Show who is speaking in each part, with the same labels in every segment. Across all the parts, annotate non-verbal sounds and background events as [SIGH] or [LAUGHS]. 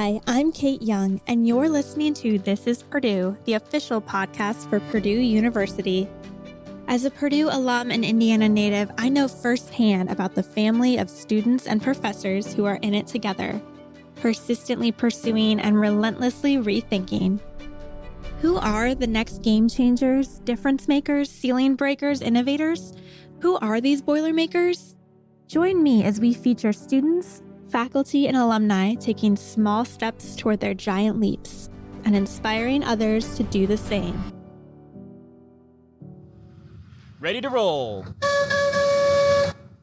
Speaker 1: Hi, I'm Kate Young, and you're listening to This is Purdue, the official podcast for Purdue University. As a Purdue alum and Indiana native, I know firsthand about the family of students and professors who are in it together, persistently pursuing and relentlessly rethinking. Who are the next game changers, difference makers, ceiling breakers, innovators? Who are these Boilermakers? Join me as we feature students, faculty, and alumni taking small steps toward their giant leaps and inspiring others to do the same.
Speaker 2: Ready to roll.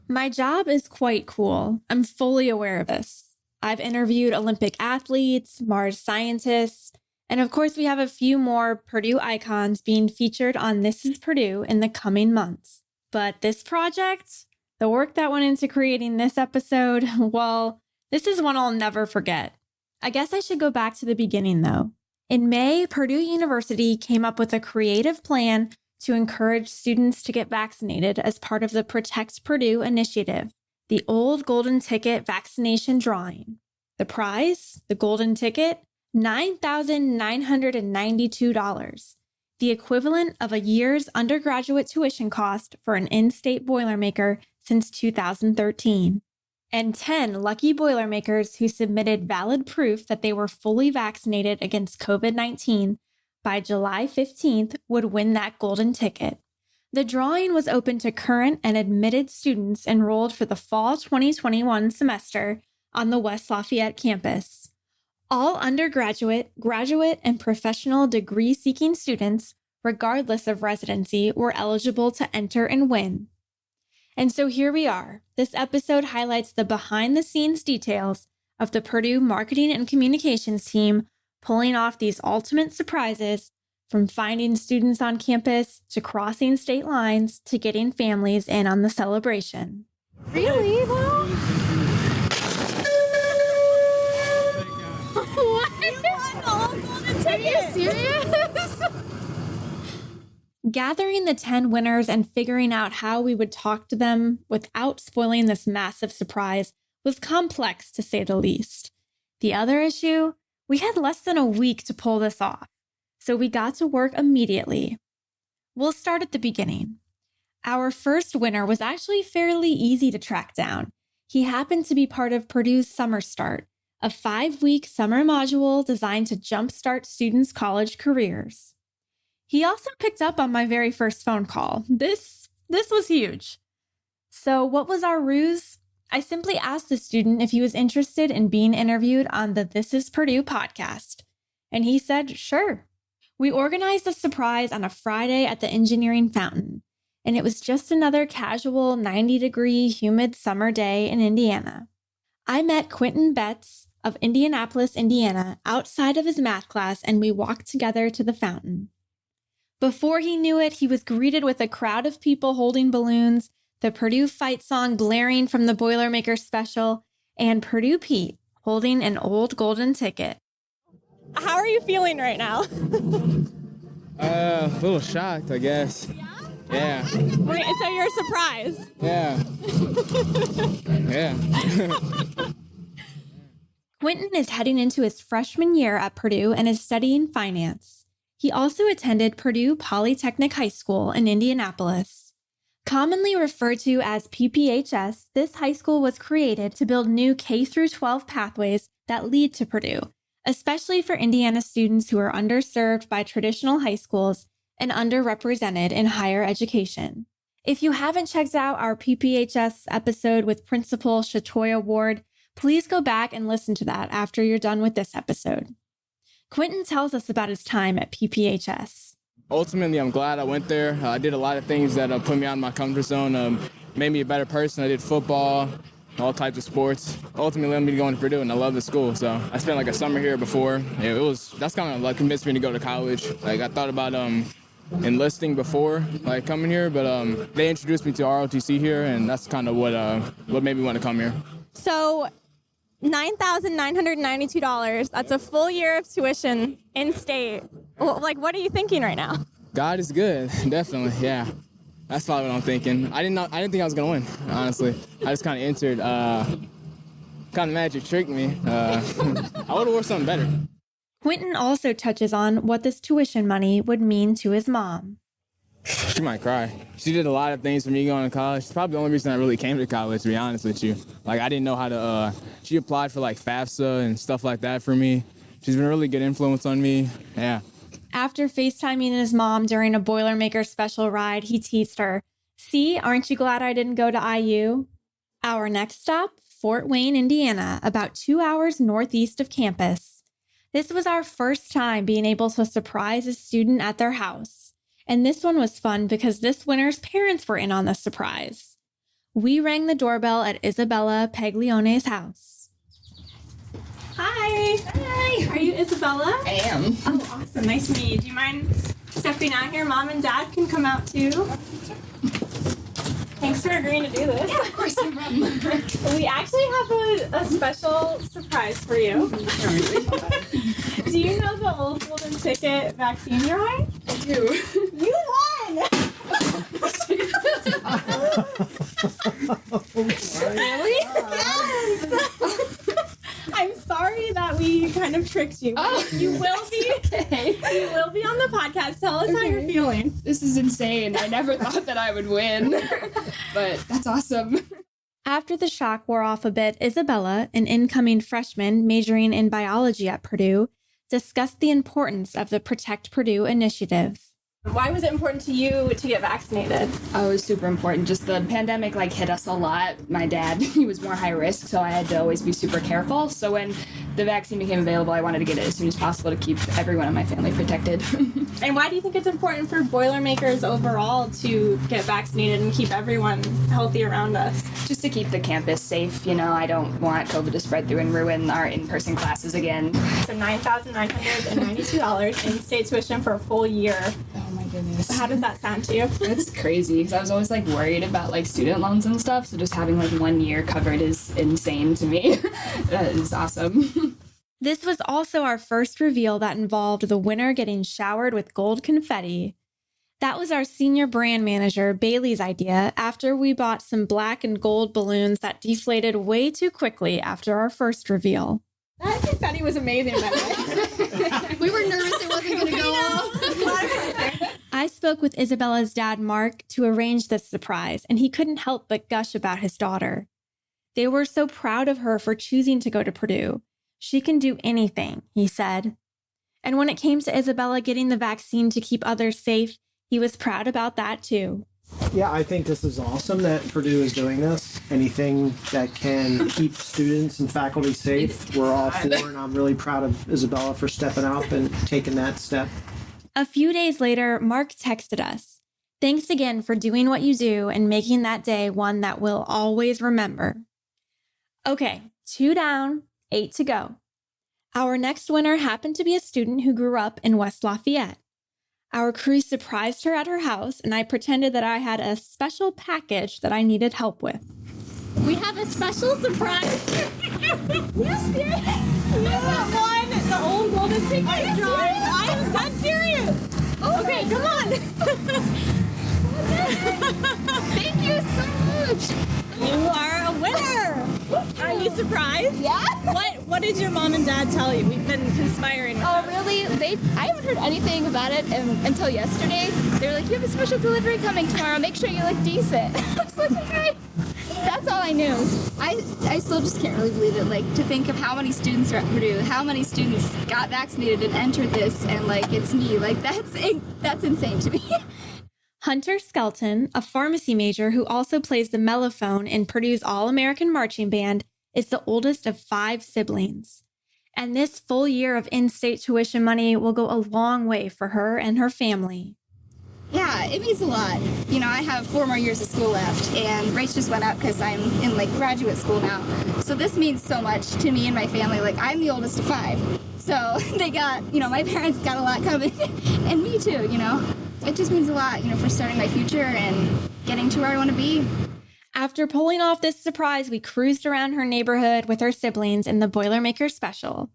Speaker 1: My job is quite cool. I'm fully aware of this. I've interviewed Olympic athletes, Mars scientists, and of course, we have a few more Purdue icons being featured on This is Purdue in the coming months. But this project, the work that went into creating this episode, [LAUGHS] well, this is one I'll never forget. I guess I should go back to the beginning though. In May, Purdue University came up with a creative plan to encourage students to get vaccinated as part of the Protect Purdue initiative, the old golden ticket vaccination drawing. The prize, the golden ticket, $9,992 the equivalent of a year's undergraduate tuition cost for an in state Boilermaker since 2013. And 10 lucky Boilermakers who submitted valid proof that they were fully vaccinated against COVID 19 by July 15th would win that golden ticket. The drawing was open to current and admitted students enrolled for the fall 2021 semester on the West Lafayette campus. All undergraduate, graduate, and professional degree seeking students, regardless of residency, were eligible to enter and win. And so here we are. This episode highlights the behind the scenes details of the Purdue marketing and communications team pulling off these ultimate surprises from finding students on campus to crossing state lines to getting families in on the celebration.
Speaker 3: Really, though? Are you serious? [LAUGHS]
Speaker 1: Gathering the 10 winners and figuring out how we would talk to them without spoiling this massive surprise was complex to say the least. The other issue, we had less than a week to pull this off, so we got to work immediately. We'll start at the beginning. Our first winner was actually fairly easy to track down. He happened to be part of Purdue's Summer Start, a five week summer module designed to jumpstart students' college careers. He also picked up on my very first phone call. This, this was huge. So, what was our ruse? I simply asked the student if he was interested in being interviewed on the This is Purdue podcast. And he said, sure. We organized a surprise on a Friday at the engineering fountain, and it was just another casual 90 degree humid summer day in Indiana. I met Quentin Betts, of Indianapolis, Indiana, outside of his math class, and we walked together to the fountain. Before he knew it, he was greeted with a crowd of people holding balloons, the Purdue fight song blaring from the Boilermaker special, and Purdue Pete holding an old golden ticket. How are you feeling right now? [LAUGHS]
Speaker 4: uh, a little shocked, I guess.
Speaker 1: Yeah.
Speaker 4: Yeah.
Speaker 1: Wait, so you're surprised?
Speaker 4: Yeah. [LAUGHS] yeah.
Speaker 1: Quentin is heading into his freshman year at Purdue and is studying finance. He also attended Purdue Polytechnic High School in Indianapolis. Commonly referred to as PPHS, this high school was created to build new K 12 pathways that lead to Purdue, especially for Indiana students who are underserved by traditional high schools and underrepresented in higher education. If you haven't checked out our PPHS episode with Principal Shatoya Ward, please go back and listen to that after you're done with this episode. Quentin tells us about his time at PPHS.
Speaker 4: Ultimately, I'm glad I went there. Uh, I did a lot of things that uh, put me out of my comfort zone, um, made me a better person. I did football, all types of sports. Ultimately, led me to go to Purdue, and I love the school. So I spent like a summer here before. It was that's kind of like convinced me to go to college. Like I thought about um, enlisting before like coming here, but um, they introduced me to ROTC here, and that's kind of what uh, what made me want to come here.
Speaker 1: So $9,992. That's a full year of tuition in state. Like, what are you thinking right now?
Speaker 4: God is good, [LAUGHS] definitely. Yeah, that's probably what I'm thinking. I didn't know. I didn't think I was gonna win. Honestly, I just kind of entered. Uh, kind of magic tricked me. Uh, [LAUGHS] I would have wore something better.
Speaker 1: Quentin also touches on what this tuition money would mean to his mom. [LAUGHS]
Speaker 4: She might cry. She did a lot of things for me going to college. It's probably the only reason I really came to college, to be honest with you. Like, I didn't know how to, uh, she applied for like FAFSA and stuff like that for me. She's been a really good influence on me. Yeah.
Speaker 1: After FaceTiming his mom during a Boilermaker special ride, he teased her, See, aren't you glad I didn't go to IU? Our next stop, Fort Wayne, Indiana, about two hours northeast of campus. This was our first time being able to surprise a student at their house. And this one was fun because this winner's parents were in on the surprise. We rang the doorbell at Isabella Paglione's house. Hi. Hi. Are you Isabella?
Speaker 5: I am.
Speaker 1: Oh, awesome. Nice to meet you. Do you mind stepping out here? Mom and dad can come out too. Thanks for agreeing to do this.
Speaker 5: Yeah, of course, no problem. [LAUGHS]
Speaker 1: we actually have a, a special surprise for you. [LAUGHS] do you know the old golden ticket vaccine drawing?
Speaker 5: I do.
Speaker 1: You won! [LAUGHS]
Speaker 5: really?
Speaker 1: Yes! I'm sorry that we kind of tricked you.
Speaker 5: Oh,
Speaker 1: you will be
Speaker 5: okay.
Speaker 1: you will be on the podcast. Tell us how you're feeling.
Speaker 5: This is insane. I never thought that I would win, [LAUGHS] but that's awesome.
Speaker 1: After the shock wore off a bit, Isabella, an incoming freshman majoring in biology at Purdue, discussed the importance of the Protect Purdue initiative. Why was it important to you to get vaccinated?
Speaker 5: Oh, it was super important. Just the pandemic like hit us a lot. My dad, [LAUGHS] he was more high risk, so I had to always be super careful. So when the vaccine became available, I wanted to get it as soon as possible to keep everyone in my family protected. [LAUGHS]
Speaker 1: And why do you think it's important for Boilermakers overall to get vaccinated and keep everyone healthy around us?
Speaker 5: Just to keep the campus safe, you know, I don't want COVID to spread through and ruin our in-person classes again.
Speaker 1: So $9,992 in state tuition for a full year.
Speaker 5: Oh, My goodness.
Speaker 1: How does that sound to you? [LAUGHS]
Speaker 5: That's crazy because I was always like worried about like student loans and stuff. So just having like one year covered is insane to me. [LAUGHS] that is awesome. [LAUGHS]
Speaker 1: This was also our first reveal that involved the winner getting showered with gold confetti. That was our senior brand manager, Bailey's idea, after we bought some black and gold balloons that deflated way too quickly after our first reveal. That confetti was amazing, by the. [LAUGHS]
Speaker 3: We were nervous it wasn't going to go off. [LAUGHS]
Speaker 1: I spoke with Isabella's dad, Mark, to arrange this surprise, and he couldn't help but gush about his daughter. They were so proud of her for choosing to go to Purdue. She can do anything, he said. And when it came to Isabella getting the vaccine to keep others safe, he was proud about that too.
Speaker 6: Yeah, I think this is awesome that Purdue is doing this. Anything that can keep students and faculty safe, we're all for, and I'm really proud of Isabella for stepping up and taking that step.
Speaker 1: A few days later, Mark texted us. Thanks again for doing what you do and making that day one that we'll always remember. Okay, two down, eight to go. Our next winner happened to be a student who grew up in West Lafayette. Our crew surprised her at her house, and I pretended that I had a special package that I needed help with. We have a special surprise. yes, [LAUGHS] yes. You have won the old golden ticket drawing. I'm dead serious. Oh okay, come on. [LAUGHS]
Speaker 3: Thank you so much.
Speaker 1: You are a winner. Are you surprised?
Speaker 3: Yeah?
Speaker 1: What What did your mom and dad tell you? We've been conspiring. with
Speaker 3: Oh,
Speaker 1: them.
Speaker 3: They? I haven't heard anything about it um, until yesterday. They were like, "You have a special delivery coming tomorrow. Make sure you look decent." [LAUGHS] I was like, "Okay." That's all I knew. I, I still just can't really believe it. Like to think of how many students are at Purdue, how many students got vaccinated and entered this, and like it's me. Like that's [LAUGHS] that's insane to me.
Speaker 1: Hunter Skelton, a pharmacy major who also plays the mellophone in Purdue's All American Marching Band, is the oldest of five siblings. And this full year of in state tuition money will go a long way for her and her family.
Speaker 3: Yeah, it means a lot. You know, I have four more years of school left, and rates just went up because I'm in like graduate school now. So this means so much to me and my family. Like I'm the oldest of five, so [LAUGHS] they got, you know, my parents got a lot coming, [LAUGHS] and me too. You know, it just means a lot. You know, for starting my future and getting to where I want to be.
Speaker 1: After pulling off this surprise, we cruised around her neighborhood with her siblings in the Boilermaker special.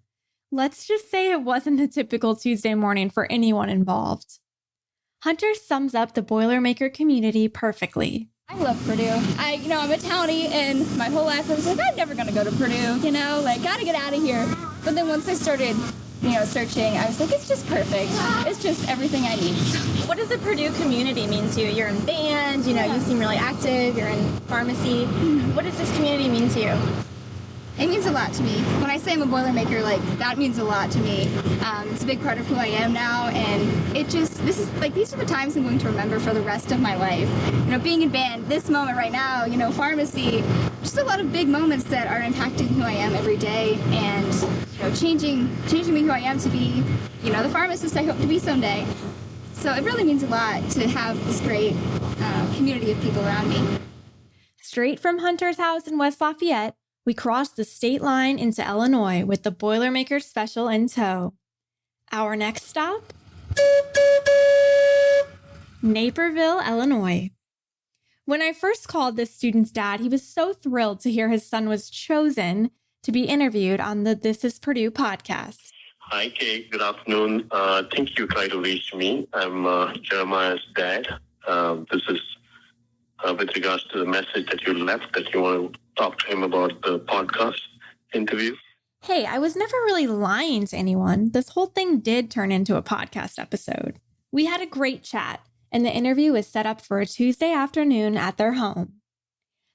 Speaker 1: Let's just say it wasn't a typical Tuesday morning for anyone involved. Hunter sums up the Boilermaker community perfectly.
Speaker 3: I love Purdue. I, you know, I'm a townie, and my whole life I was like, I'm never gonna go to Purdue. You know, like, gotta get out of here. But then once I started, you know, searching, I was like, it's just perfect. It's just everything I need.
Speaker 1: What does the Purdue community mean to you? You're in band, you know, you seem really active, you're in pharmacy. Mm-hmm. What does this community mean to you?
Speaker 3: It means a lot to me. When I say I'm a Boilermaker, like that means a lot to me. Um, it's a big part of who I am now, and it just this is like these are the times I'm going to remember for the rest of my life. You know, being in band, this moment right now, you know, pharmacy, just a lot of big moments that are impacting who I am every day, and you know, changing changing me who I am to be, you know, the pharmacist I hope to be someday. So it really means a lot to have this great uh, community of people around me.
Speaker 1: Straight from Hunter's house in West Lafayette, we crossed the state line into Illinois with the Boilermaker Special in tow. Our next stop? Naperville, Illinois. When I first called this student's dad, he was so thrilled to hear his son was chosen to be interviewed on the This is Purdue podcast.
Speaker 7: Hi, Kate. Good afternoon. Uh, I think you tried to reach me. I'm uh, Jeremiah's dad. Um, this is uh, with regards to the message that you left that you want to talk to him about the podcast interview.
Speaker 1: Hey, I was never really lying to anyone. This whole thing did turn into a podcast episode. We had a great chat, and the interview was set up for a Tuesday afternoon at their home.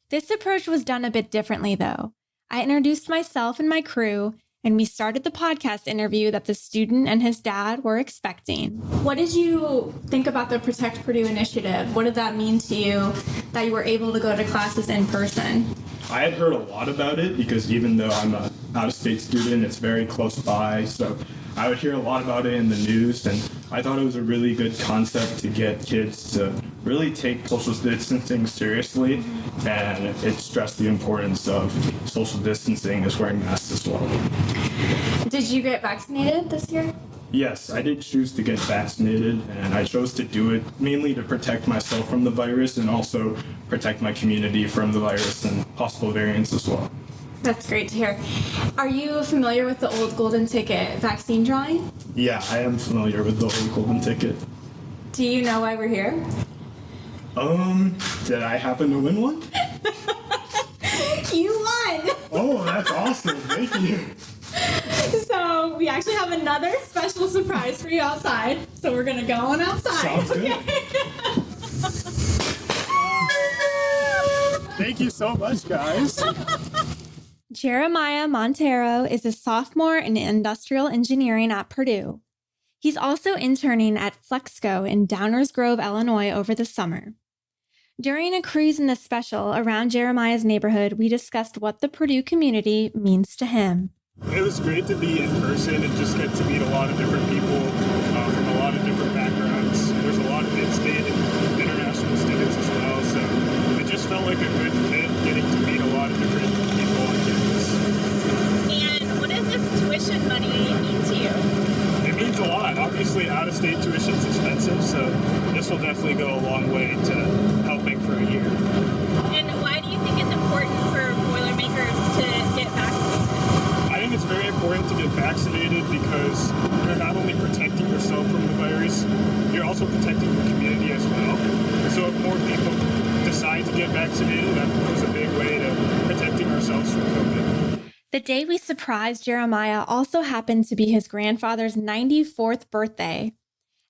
Speaker 1: This approach was done a bit differently, though. I introduced myself and my crew, and we started the podcast interview that the student and his dad were expecting. What did you think about the Protect Purdue initiative? What did that mean to you that you were able to go to classes in person?
Speaker 8: I had heard a lot about it because even though I'm a out-of-state student, it's very close by. So I would hear a lot about it in the news, and I thought it was a really good concept to get kids to really take social distancing seriously, and it stressed the importance of social distancing as wearing masks as well.
Speaker 1: Did you get vaccinated this year?
Speaker 8: Yes, I did choose to get vaccinated, and I chose to do it mainly to protect myself from the virus and also protect my community from the virus and possible variants as well.
Speaker 1: That's great to hear. Are you familiar with the old golden ticket vaccine drawing?
Speaker 8: Yeah, I am familiar with the old golden ticket.
Speaker 1: Do you know why we're here?
Speaker 8: Um, did I happen to win one? [LAUGHS]
Speaker 1: You won!
Speaker 8: Oh, that's awesome. Thank you.
Speaker 1: So we actually have another special surprise for you outside. So we're gonna go on outside.
Speaker 8: Sounds good. [LAUGHS] Thank you so much, guys. [LAUGHS]
Speaker 1: Jeremiah Montero is a sophomore in industrial engineering at Purdue. He's also interning at Flexco in Downers Grove, Illinois over the summer. During a cruise in the special around Jeremiah's neighborhood, we discussed what the Purdue community means to him.
Speaker 8: It was great to be in person and just get to meet a lot of different people uh, from a lot of different backgrounds. There's a lot of in-state and international students as well, so it just felt like a good fit getting to meet a lot of different people on campus.
Speaker 1: And what does this tuition money mean to you?
Speaker 8: It means a lot. Obviously, out-of-state tuition is expensive, so this will definitely go a long way to helping for a year.
Speaker 1: And why do you think it's important for Boilermakers to get vaccinated?
Speaker 8: I think it's very important to get vaccinated because you're not only protecting yourself from the virus, you're also protecting your community as well. So if more people decide to get vaccinated, that goes a big way to protecting ourselves from COVID.
Speaker 1: The day we surprised Jeremiah also happened to be his grandfather's 94th birthday.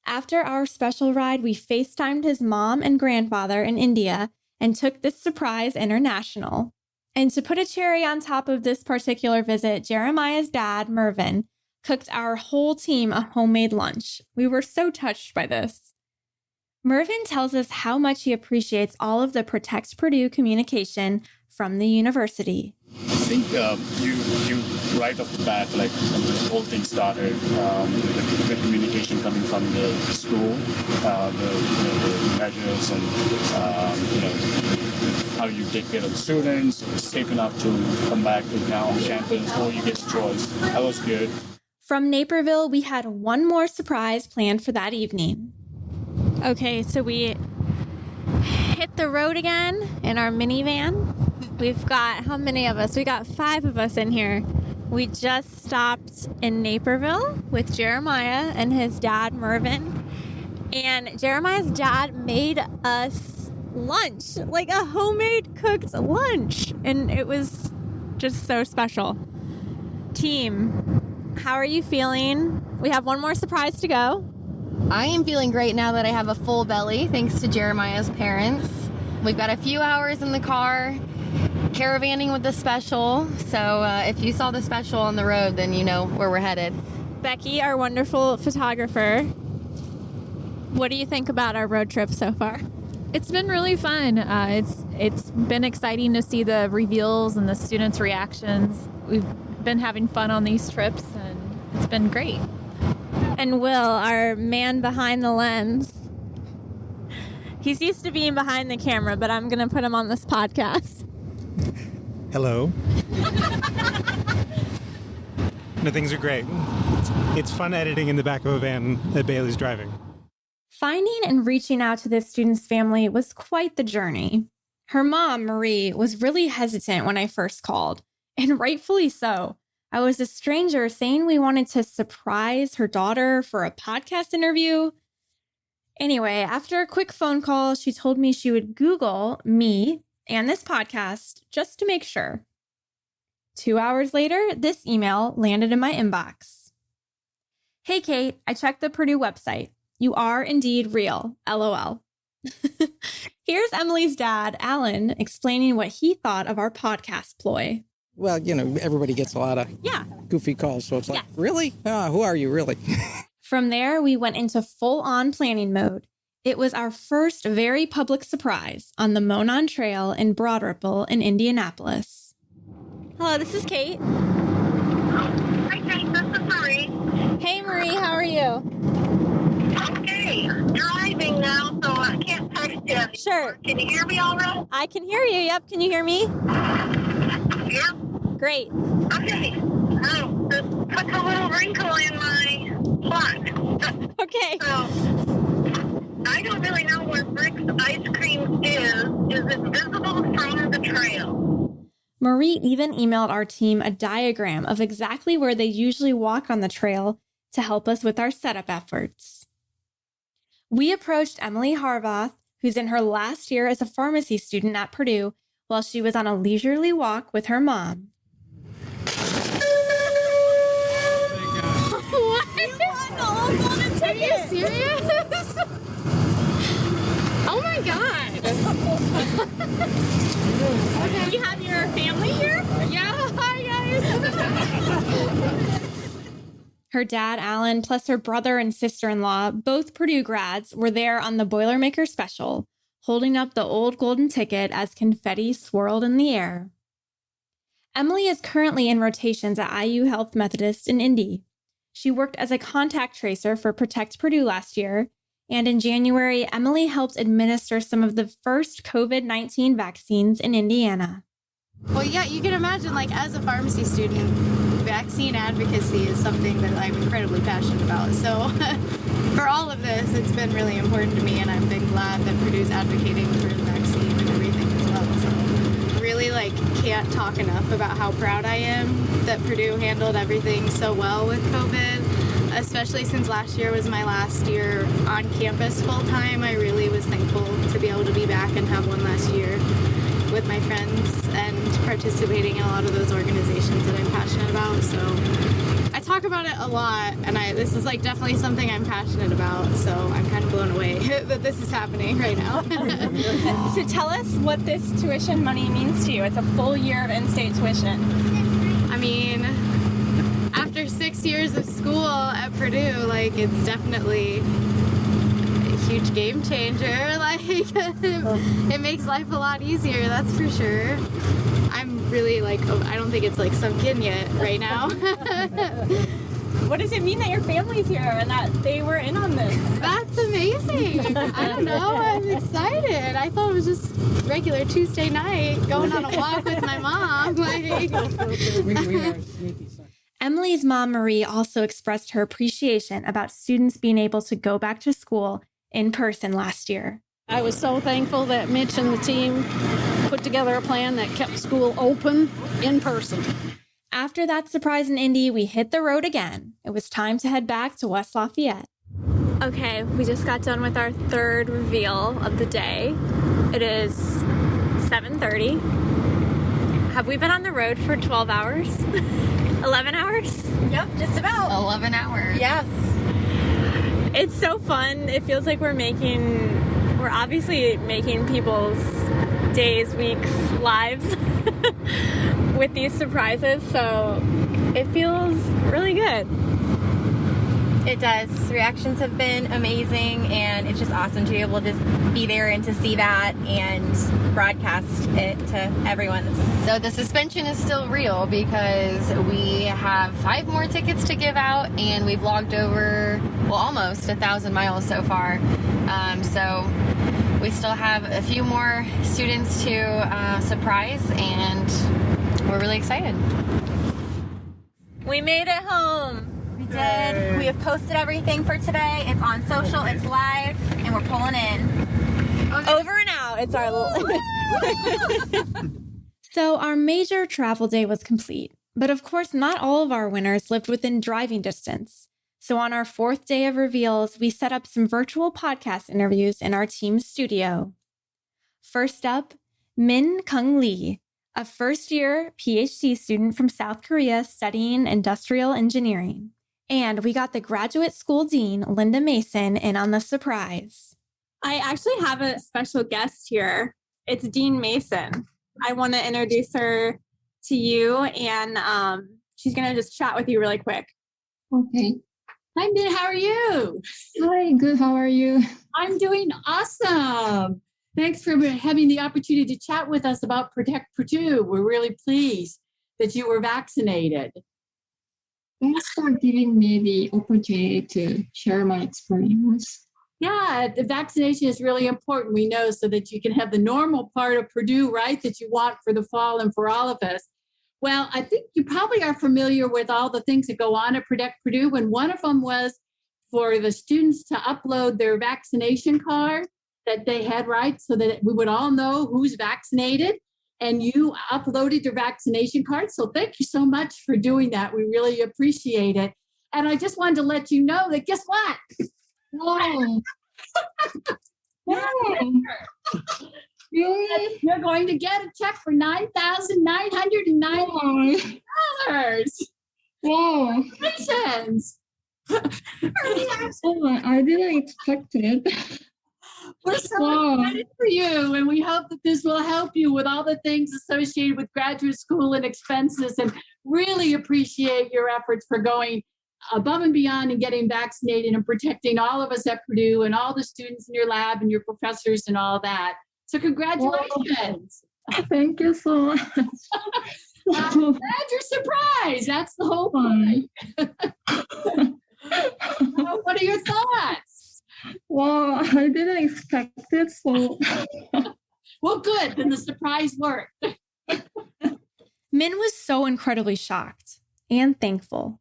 Speaker 1: After our special ride, we FaceTimed his mom and grandfather in India and took this surprise international. And to put a cherry on top of this particular visit, Jeremiah's dad, Mervyn, cooked our whole team a homemade lunch. We were so touched by this. Mervyn tells us how much he appreciates all of the Protect Purdue communication from the university.
Speaker 9: I think um, you you right off the bat, like when this whole thing started, um, the, the communication coming from the school, uh, the, the, the measures, and um, you know how you take care of the students, safe enough to come back to now on campus, or you get choice. That was good.
Speaker 1: From Naperville, we had one more surprise planned for that evening. Okay, so we hit the road again in our minivan. We've got how many of us? We got five of us in here. We just stopped in Naperville with Jeremiah and his dad, Mervyn. And Jeremiah's dad made us lunch, like a homemade cooked lunch. And it was just so special. Team, how are you feeling? We have one more surprise to go.
Speaker 10: I am feeling great now that I have a full belly, thanks to Jeremiah's parents. We've got a few hours in the car, caravanning with the special. So uh, if you saw the special on the road, then you know where we're headed.
Speaker 1: Becky, our wonderful photographer, what do you think about our road trip so far?
Speaker 11: It's been really fun. Uh, it's it's been exciting to see the reveals and the students' reactions. We've been having fun on these trips, and it's been great.
Speaker 1: And Will, our man behind the lens, he's used to being behind the camera, but I'm going to put him on this podcast.
Speaker 12: Hello. no, things are great. It's, it's fun editing in the back of a van that Bailey's driving.
Speaker 1: Finding and reaching out to this student's family was quite the journey. Her mom, Marie, was really hesitant when I first called, and rightfully so. I was a stranger saying we wanted to surprise her daughter for a podcast interview. Anyway, after a quick phone call, she told me she would Google me and this podcast just to make sure. Two hours later, this email landed in my inbox. Hey, Kate, I checked the Purdue website. You are indeed real. LOL. [LAUGHS] Here's Emily's dad, Alan, explaining what he thought of our podcast ploy.
Speaker 13: Well, you know, everybody gets a lot of
Speaker 1: yeah.
Speaker 13: goofy calls. So it's like, really? Ah, who are you, really? [LAUGHS]
Speaker 1: From there, we went into full on planning mode. It was our first very public surprise on the Monon Trail in Broad Ripple in Indianapolis. Hello, this is Kate.
Speaker 14: Hi, Kate. This is Marie.
Speaker 1: Hey, Marie. How are you?
Speaker 14: Okay. Driving now, so I can't text you.
Speaker 1: Sure.
Speaker 14: Can you hear me all right?
Speaker 1: I can hear you. Yep. Can you hear me?
Speaker 14: Yep.
Speaker 1: Great.
Speaker 14: Okay. Oh, just put a little wrinkle in my plot. [LAUGHS]
Speaker 1: okay.
Speaker 14: So, I don't really know where Brick's Ice Cream is. Is it visible from the trail?
Speaker 1: Marie even emailed our team a diagram of exactly where they usually walk on the trail to help us with our setup efforts. We approached Emily Harvath, who's in her last year as a pharmacy student at Purdue, while she was on a leisurely walk with her mom. [LAUGHS]
Speaker 10: what? You won the old golden ticket. Are you serious? God. [LAUGHS]
Speaker 1: You have your family here?
Speaker 10: Yeah, [LAUGHS] hi guys.
Speaker 1: Her dad, Alan, plus her brother and sister in law, both Purdue grads, were there on the Boilermaker special, holding up the old golden ticket as confetti swirled in the air. Emily is currently in rotations at IU Health Methodist in Indy. She worked as a contact tracer for Protect Purdue last year, and in January, Emily helped administer some of the first COVID 19 vaccines in Indiana.
Speaker 10: Well, yeah, you can imagine, like, as a pharmacy student, vaccine advocacy is something that I'm incredibly passionate about. So, [LAUGHS] for all of this, it's been really important to me, and I've been glad that Purdue's advocating for the vaccine and everything as well. So, really, like, can't talk enough about how proud I am that Purdue handled everything so well with COVID, especially since last year was my last year on campus full time. I really was thankful to be able to be back and have one last year with my friends and participating in a lot of those organizations that I'm passionate about. So I talk about it a lot, and I this is like definitely something I'm passionate about. So I'm kind of blown away [LAUGHS] that this is happening right now. [LAUGHS]
Speaker 1: so tell us what this tuition money means to you. It's a full year of in-state tuition.
Speaker 10: I mean, after six years of school at Purdue, like it's definitely a huge game changer. [LAUGHS] Like it makes life a lot easier, that's for sure. I'm really like oh, I don't think it's like sunk in yet right now. [LAUGHS]
Speaker 1: what does it mean that your family's here and that they were in on this?
Speaker 10: That's amazing. I don't know. I'm excited. I thought it was just regular Tuesday night going on a walk with my mom. Like [LAUGHS]
Speaker 1: Emily's mom, Marie, also expressed her appreciation about students being able to go back to school in person last year.
Speaker 15: I was so thankful that Mitch and the team put together a plan that kept school open in person.
Speaker 1: After that surprise in Indy, we hit the road again. It was time to head back to West Lafayette. Okay, we just got done with our third reveal of the day. It is 7:30. Have we been on the road for 12 hours? [LAUGHS] 11 hours?
Speaker 16: Yep, just about.
Speaker 17: 11 hours.
Speaker 16: Yes.
Speaker 1: It's so fun. It feels like we're making we're obviously making people's days, weeks, lives [LAUGHS] with these surprises. So it feels really good.
Speaker 16: It does. Reactions have been amazing, and it's just awesome to be able to just be there and to see that and broadcast it to everyone.
Speaker 17: So the suspension is still real because we have five more tickets to give out, and we've logged over, well, almost a thousand miles so far. Um, so we still have a few more students to uh, surprise, and we're really excited.
Speaker 1: We made it home.
Speaker 16: We did. We have posted everything for today. It's on social, it's live, and we're pulling in.
Speaker 1: Over and out. It's our little [LAUGHS] So our major travel day was complete. But of course, not all of our winners lived within driving distance. So on our fourth day of reveals, we set up some virtual podcast interviews in our team's studio. First up, Min Kung Lee, a first year PhD student from South Korea studying industrial engineering. And we got the graduate school dean, Linda Mason, in on the surprise.
Speaker 18: I actually have a special guest here. It's Dean Mason. I want to introduce her to you, and um, she's going to just chat with you really quick.
Speaker 19: Okay.
Speaker 18: Hi, Min. How are you?
Speaker 19: Hi, good. How are you?
Speaker 18: I'm doing awesome. Thanks for having the opportunity to chat with us about Protect Purdue. We're really pleased that you were vaccinated.
Speaker 19: Thanks for giving me the opportunity to share my experience.
Speaker 18: Yeah, the vaccination is really important, we know, so that you can have the normal part of Purdue, right, that you want for the fall and for all of us. Well, I think you probably are familiar with all the things that go on at Protect Purdue, and one of them was for the students to upload their vaccination card that they had, right, so that we would all know who's vaccinated and you uploaded your vaccination card. So thank you so much for doing that. We really appreciate it. And I just wanted to let you know that guess what? [LAUGHS]
Speaker 19: Whoa. [LAUGHS]
Speaker 18: Really? You're going to get a check for nine thousand nine hundred and ninety dollars.
Speaker 19: Wow.
Speaker 18: Congratulations. [LAUGHS]
Speaker 19: I didn't expect it.
Speaker 18: We're so excited for you, and we hope that this will help you with all the things associated with graduate school and expenses, and really appreciate your efforts for going above and beyond and getting vaccinated and protecting all of us at Purdue and all the students in your lab and your professors and all that. So congratulations.
Speaker 19: Thank you so much. [LAUGHS]
Speaker 18: I'm glad you're surprised. That's the whole point. [LAUGHS] What are your thoughts?
Speaker 19: Wow, [LAUGHS] I didn't expect it. So [LAUGHS]
Speaker 18: Well, good. Then the surprise worked. [LAUGHS]
Speaker 1: Min was so incredibly shocked and thankful.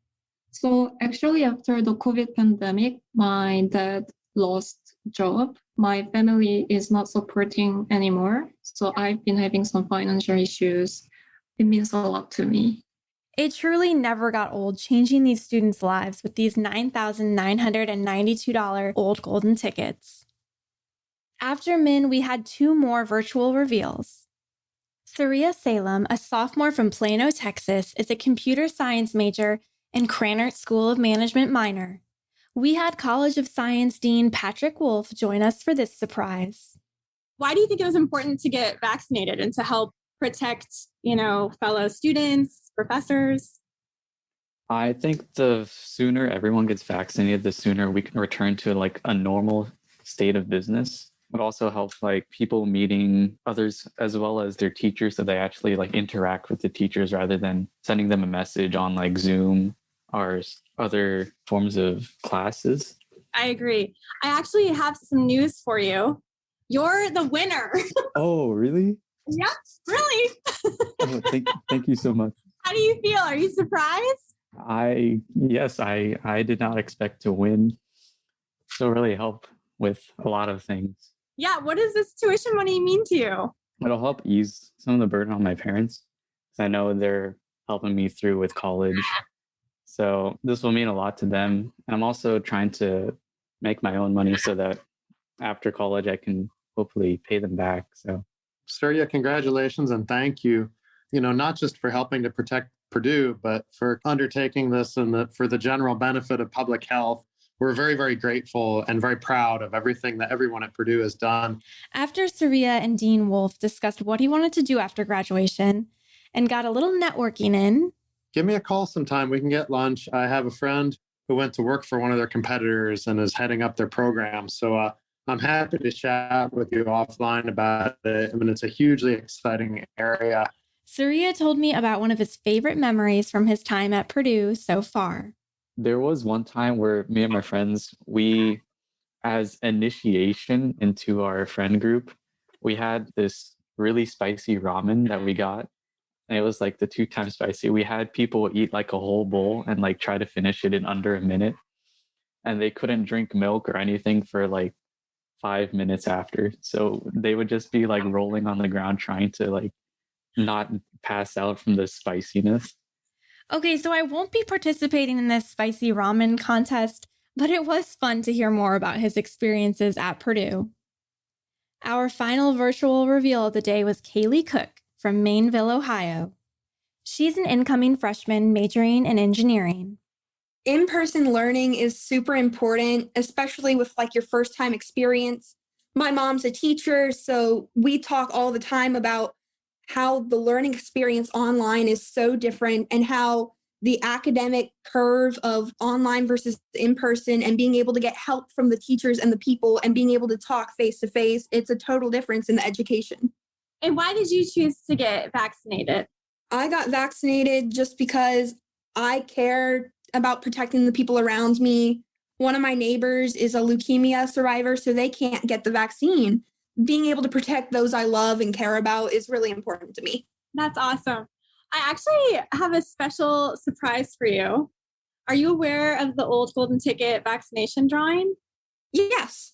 Speaker 19: So actually, after the COVID pandemic, my dad lost job. My family is not supporting anymore. So I've been having some financial issues. It means a lot to me.
Speaker 1: It truly never got old changing these students' lives with these $9,992 old golden tickets. After Min, we had two more virtual reveals. Surya Salem, a sophomore from Plano, Texas, is a computer science major and Krannert School of Management minor. We had College of Science Dean Patrick Wolfe join us for this surprise.
Speaker 18: Why do you think it was important to get vaccinated and to help protect, you know, fellow students, professors?
Speaker 20: I think the sooner everyone gets vaccinated, the sooner we can return to like a normal state of business. It also helps like people meeting others as well as their teachers so they actually like interact with the teachers rather than sending them a message on like Zoom or other forms of classes.
Speaker 18: I agree. I actually have some news for you. You're the winner. [LAUGHS]
Speaker 20: Oh, really?
Speaker 18: yep, really. [LAUGHS]
Speaker 20: Oh, thank, thank you so much.
Speaker 18: How do you feel? Are you surprised?
Speaker 20: I yes, I I did not expect to win. So really help with a lot of things.
Speaker 18: Yeah, what does this tuition money mean to you?
Speaker 20: It'll help ease some of the burden on my parents. 'cause I know they're helping me through with college. So this will mean a lot to them. And I'm also trying to make my own money so that after college I can hopefully pay them back. So,
Speaker 21: Surya, congratulations and thank you. You know, not just for helping to protect Purdue, but for undertaking this and the, for the general benefit of public health. We're very, very grateful and very proud of everything that everyone at Purdue has done.
Speaker 1: After Surya and Dean Wolfe discussed what he wanted to do after graduation and got a little networking in,
Speaker 21: give me a call sometime. We can get lunch. I have a friend who went to work for one of their competitors and is heading up their program. So uh, I'm happy to chat with you offline about it. I mean, it's a hugely exciting area.
Speaker 1: Surya told me about one of his favorite memories from his time at Purdue so far.
Speaker 20: There was one time where me and my friends, we, as initiation into our friend group, we had this really spicy ramen that we got and it was like the two times spicy. We had people eat like a whole bowl and like try to finish it in under a minute, and they couldn't drink milk or anything for like five minutes after. So they would just be like rolling on the ground trying to like not pass out from the spiciness.
Speaker 1: Okay, so I won't be participating in this spicy ramen contest, but it was fun to hear more about his experiences at Purdue. Our final virtual reveal of the day was Kaylee Cook from Maineville, Ohio. She's an incoming freshman majoring in engineering.
Speaker 22: In person learning is super important, especially with like your first time experience. My mom's a teacher, so we talk all the time about how the learning experience online is so different and how the academic curve of online versus in person and being able to get help from the teachers and the people and being able to talk face to face, it's a total difference in the education.
Speaker 11: And why did you choose to get vaccinated?
Speaker 22: I got vaccinated just because I care about protecting the people around me. One of my neighbors is a leukemia survivor, so they can't get the vaccine. Being able to protect those I love and care about is really important to me.
Speaker 11: That's awesome. I actually have a special surprise for you. Are you aware of the old golden ticket vaccination drawing?
Speaker 22: Yes.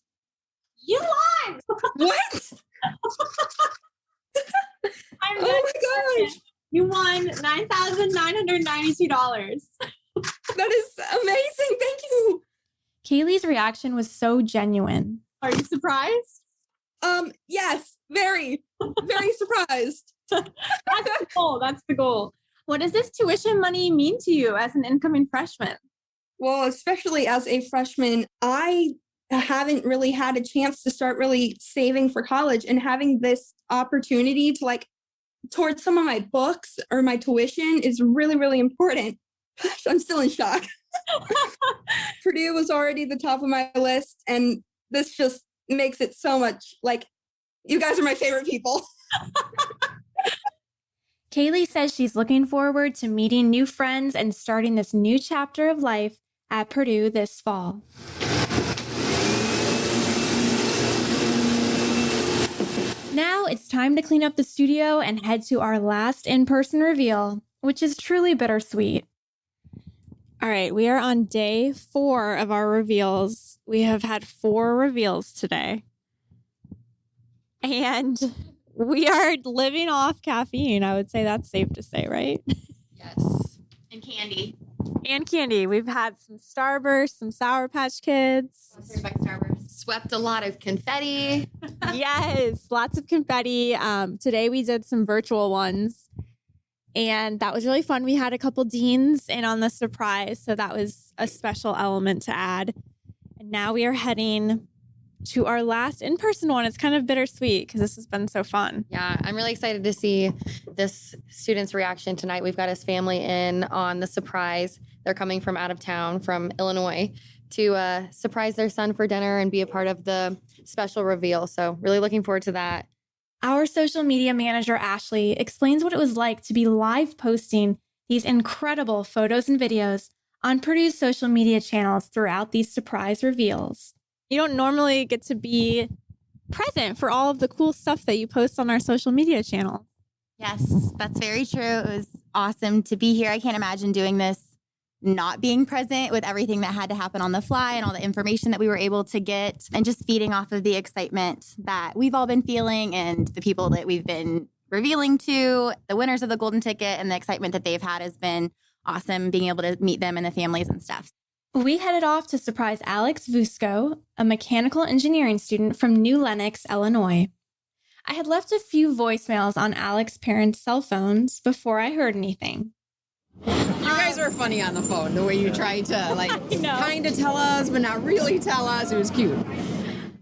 Speaker 11: You won! [LAUGHS]
Speaker 22: What? [LAUGHS]
Speaker 11: I'm
Speaker 22: oh my gosh.
Speaker 11: You won $9,992. [LAUGHS]
Speaker 22: that is amazing. Thank you.
Speaker 1: Kaylee's reaction was so genuine.
Speaker 11: Are you surprised?
Speaker 22: Um, yes, very, very surprised. [LAUGHS]
Speaker 11: That's the goal. That's the goal. What does this tuition money mean to you as an incoming freshman?
Speaker 22: Well, especially as a freshman, I haven't really had a chance to start really saving for college and having this opportunity to like towards some of my books or my tuition is really really important [LAUGHS] i'm still in shock [LAUGHS] purdue was already the top of my list and this just makes it so much like you guys are my favorite people [LAUGHS]
Speaker 1: Kaylee says she's looking forward to meeting new friends and starting this new chapter of life at Purdue this fall. Now it's time to clean up the studio and head to our last in person reveal, which is truly bittersweet. All right, we are on day four of our reveals. We have had four reveals today. And we are living off caffeine. I would say that's safe to say, right?
Speaker 17: Yes. And candy.
Speaker 1: And candy. We've had some Starburst, some Sour Patch Kids.
Speaker 17: Swept a lot of confetti. [LAUGHS] [LAUGHS]
Speaker 1: yes, lots of confetti. Um, today we did some virtual ones, and that was really fun. We had a couple deans in on the surprise, so that was a special element to add. And now we are heading to our last in person one. It's kind of bittersweet because this has been so fun.
Speaker 17: Yeah, I'm really excited to see this student's reaction tonight. We've got his family in on the surprise. They're coming from out of town from Illinois to uh, surprise their son for dinner and be a part of the special reveal. So, really looking forward to that.
Speaker 1: Our social media manager, Ashley, explains what it was like to be live posting these incredible photos and videos on Purdue's social media channels throughout these surprise reveals. You don't normally get to be present for all of the cool stuff that you post on our social media channel.
Speaker 23: Yes, that's very true. It was awesome to be here. I can't imagine doing this not being present with everything that had to happen on the fly and all the information that we were able to get and just feeding off of the excitement that we've all been feeling and the people that we've been revealing to the winners of the golden ticket and the excitement that they've had has been awesome being able to meet them and the families and stuff
Speaker 1: We headed off to surprise Alex Vusco, a mechanical engineering student from New Lenox, Illinois. I had left a few voicemails on Alex's parents' cell phones before I heard anything.
Speaker 24: You guys were funny on the phone, the way you tried to [LAUGHS] like kind of tell us, but not really tell us. It was cute.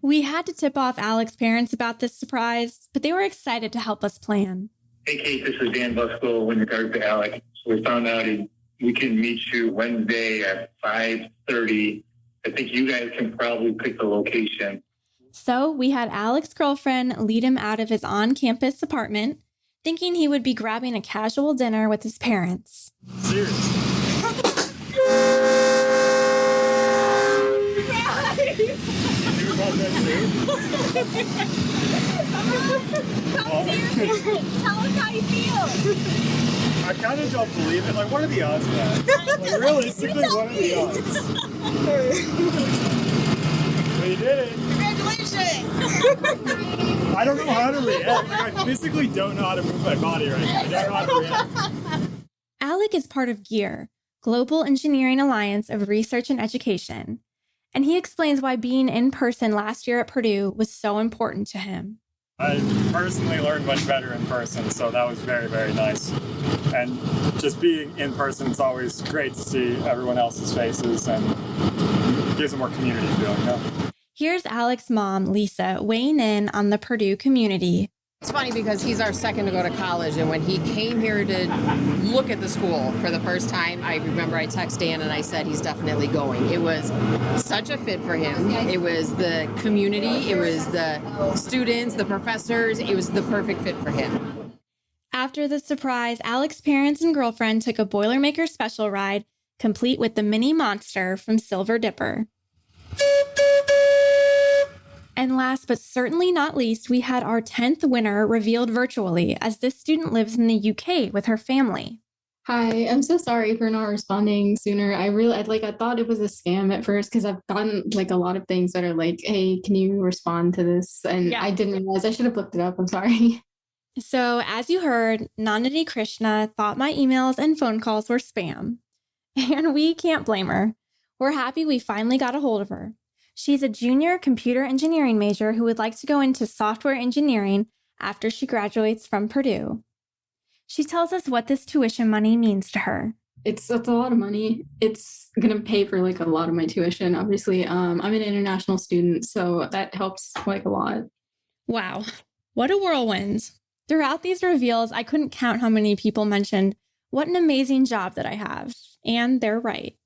Speaker 1: We had to tip off Alex's parents about this surprise, but they were excited to help us plan.
Speaker 25: Hey, Kate, this is Dan Busco in regards to Alex. So we found out he, we can meet you Wednesday at 5.30. I think you guys can probably pick the location.
Speaker 1: So we had Alex's girlfriend lead him out of his on campus apartment, thinking he would be grabbing a casual dinner with his parents. [LAUGHS]
Speaker 14: Tell us how you feel.
Speaker 9: I kind of don't believe it. Like, what are the odds of that? [LAUGHS] Like, realistically, what are the odds? [LAUGHS] You did it.
Speaker 24: Congratulations!
Speaker 9: I don't know how to react. Like, I physically don't know how to move my body right now. I don't know how to react. [LAUGHS]
Speaker 1: Alec is part of GEAR, Global Engineering Alliance of Research and Education, and he explains why being in person last year at Purdue was so important to him.
Speaker 9: I personally learned much better in person, so that was very, very nice. And just being in person, it's always great to see everyone else's faces and gives a more community feeling.
Speaker 1: Here's Alec's mom, Lisa, weighing in on the Purdue community.
Speaker 24: It's funny because he's our second to go to college, and when he came here to look at the school for the first time, I remember I texted Dan and I said he's definitely going. It was such a fit for him. It was the community, it was the students, the professors. It was the perfect fit for him.
Speaker 1: After the surprise, Alec's parents and girlfriend took a Boilermaker special ride, complete with the mini monster from Silver Dipper. And last but certainly not least, we had our 10th winner revealed virtually as this student lives in the UK with her family.
Speaker 26: Hi, I'm so sorry for not responding sooner. I really I'd like I thought it was a scam at first because I've gotten like a lot of things that are like, "Hey, can you respond to this?" And I didn't realize I should have looked it up. I'm sorry. [LAUGHS]
Speaker 1: So, as you heard, Nandini Krishna thought my emails and phone calls were spam. [LAUGHS] And we can't blame her. We're happy we finally got a hold of her. She's a junior computer engineering major who would like to go into software engineering after she graduates from Purdue. She tells us what this tuition money means to her.
Speaker 26: It's it's a lot of money. It's gonna pay for like a lot of my tuition. Obviously, um, I'm an international student, so that helps like a lot.
Speaker 1: Wow, what a whirlwind. Throughout these reveals, I couldn't count how many people mentioned what an amazing job that I have. And they're right.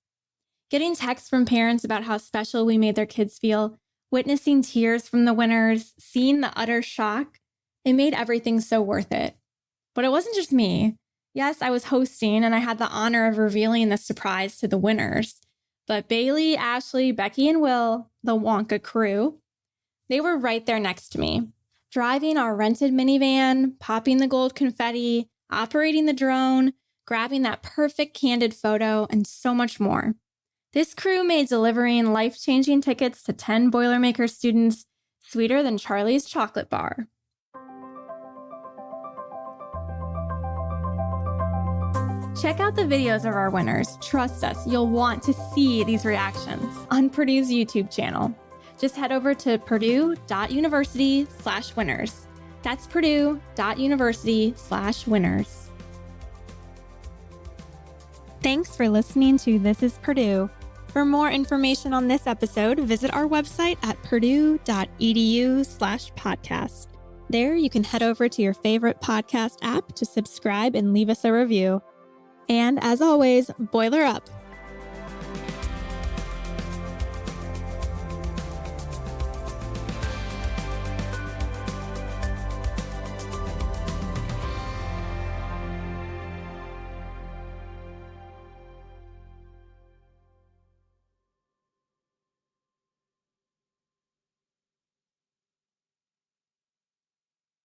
Speaker 1: Getting texts from parents about how special we made their kids feel, witnessing tears from the winners, seeing the utter shock, it made everything so worth it. But it wasn't just me. Yes, I was hosting and I had the honor of revealing the surprise to the winners. But Bailey, Ashley, Becky, and Will, the Wonka crew, they were right there next to me, driving our rented minivan, popping the gold confetti, operating the drone, grabbing that perfect candid photo, and so much more. This crew made delivering life changing tickets to 10 Boilermaker students sweeter than Charlie's chocolate bar. Check out the videos of our winners. Trust us, you'll want to see these reactions on Purdue's YouTube channel. Just head over to purdue.university slash winners. That's purdue.university slash winners. Thanks for listening to This is Purdue. For more information on this episode, visit our website at purdue.edu slash podcast. There, you can head over to your favorite podcast app to subscribe and leave us a review. And as always, boiler up.